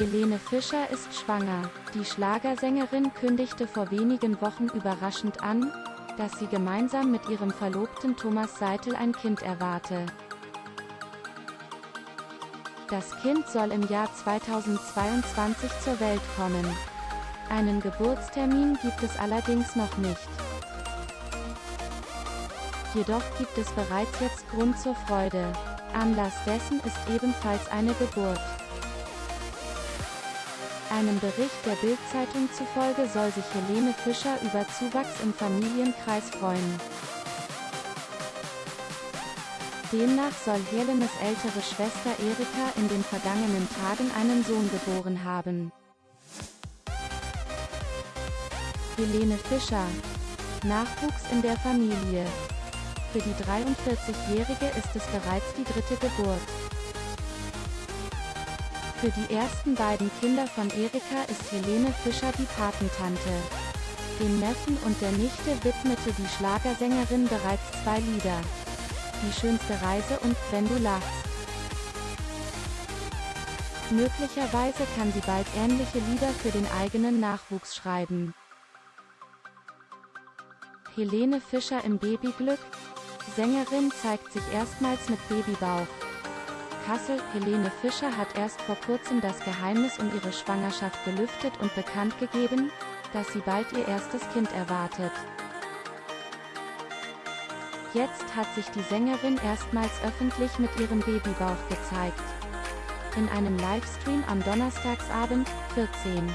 Helene Fischer ist schwanger. Die Schlagersängerin kündigte vor wenigen Wochen überraschend an, dass sie gemeinsam mit ihrem Verlobten Thomas Seitel ein Kind erwarte. Das Kind soll im Jahr 2022 zur Welt kommen. Einen Geburtstermin gibt es allerdings noch nicht. Jedoch gibt es bereits jetzt Grund zur Freude. Anlass dessen ist ebenfalls eine Geburt. Einem Bericht der Bild-Zeitung zufolge soll sich Helene Fischer über Zuwachs im Familienkreis freuen. Demnach soll Helenes ältere Schwester Erika in den vergangenen Tagen einen Sohn geboren haben. Helene Fischer. Nachwuchs in der Familie. Für die 43-Jährige ist es bereits die dritte Geburt. Für die ersten beiden Kinder von Erika ist Helene Fischer die Patentante. Dem Neffen und der Nichte widmete die Schlagersängerin bereits zwei Lieder. Die schönste Reise und Wenn du lachst. Möglicherweise kann sie bald ähnliche Lieder für den eigenen Nachwuchs schreiben. Helene Fischer im Babyglück, Sängerin zeigt sich erstmals mit Babybauch. Kassel, Helene Fischer hat erst vor kurzem das Geheimnis um ihre Schwangerschaft gelüftet und bekannt gegeben, dass sie bald ihr erstes Kind erwartet. Jetzt hat sich die Sängerin erstmals öffentlich mit ihrem Babybauch gezeigt. In einem Livestream am Donnerstagsabend, 14.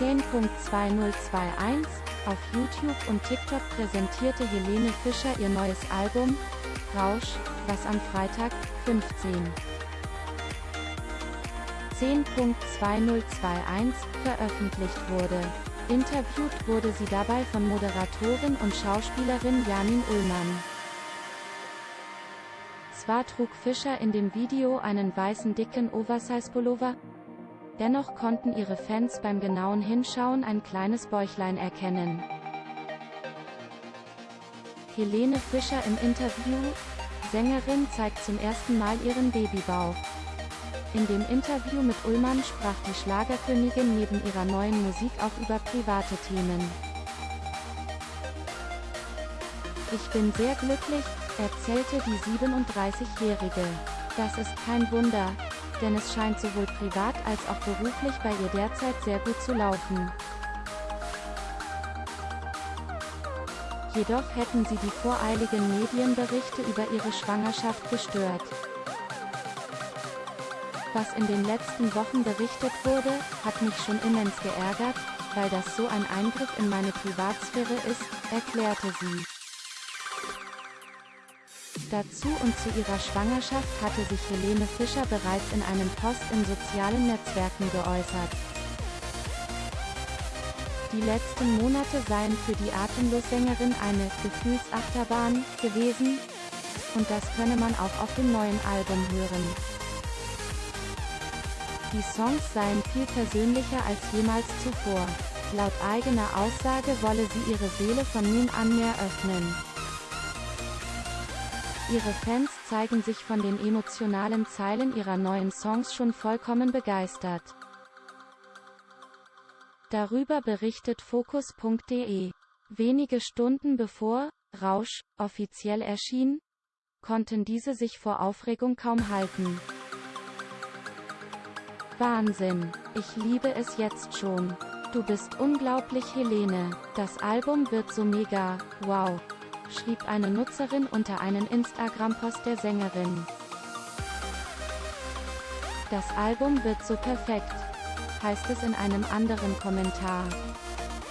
10.2021 auf YouTube und TikTok präsentierte Helene Fischer ihr neues Album, Rausch, was am Freitag, 15. 10.2021, veröffentlicht wurde. Interviewt wurde sie dabei von Moderatorin und Schauspielerin Janin Ullmann. Zwar trug Fischer in dem Video einen weißen dicken Oversize-Pullover, Dennoch konnten ihre Fans beim genauen Hinschauen ein kleines Bäuchlein erkennen. Helene Fischer im Interview, Sängerin zeigt zum ersten Mal ihren Babybauch. In dem Interview mit Ullmann sprach die Schlagerkönigin neben ihrer neuen Musik auch über private Themen. Ich bin sehr glücklich, erzählte die 37-Jährige. Das ist kein Wunder, denn es scheint sowohl privat als auch beruflich bei ihr derzeit sehr gut zu laufen. Jedoch hätten sie die voreiligen Medienberichte über ihre Schwangerschaft gestört. Was in den letzten Wochen berichtet wurde, hat mich schon immens geärgert, weil das so ein Eingriff in meine Privatsphäre ist, erklärte sie. Dazu und zu ihrer Schwangerschaft hatte sich Helene Fischer bereits in einem Post in sozialen Netzwerken geäußert. Die letzten Monate seien für die Atemlos-Sängerin eine Gefühlsachterbahn gewesen, und das könne man auch auf dem neuen Album hören. Die Songs seien viel persönlicher als jemals zuvor. Laut eigener Aussage wolle sie ihre Seele von nun an mehr öffnen. Ihre Fans zeigen sich von den emotionalen Zeilen ihrer neuen Songs schon vollkommen begeistert. Darüber berichtet Focus.de. Wenige Stunden bevor Rausch offiziell erschien, konnten diese sich vor Aufregung kaum halten. Wahnsinn, ich liebe es jetzt schon. Du bist unglaublich Helene, das Album wird so mega, wow schrieb eine Nutzerin unter einen Instagram-Post der Sängerin. Das Album wird so perfekt, heißt es in einem anderen Kommentar.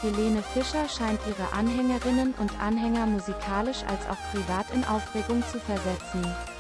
Helene Fischer scheint ihre Anhängerinnen und Anhänger musikalisch als auch privat in Aufregung zu versetzen.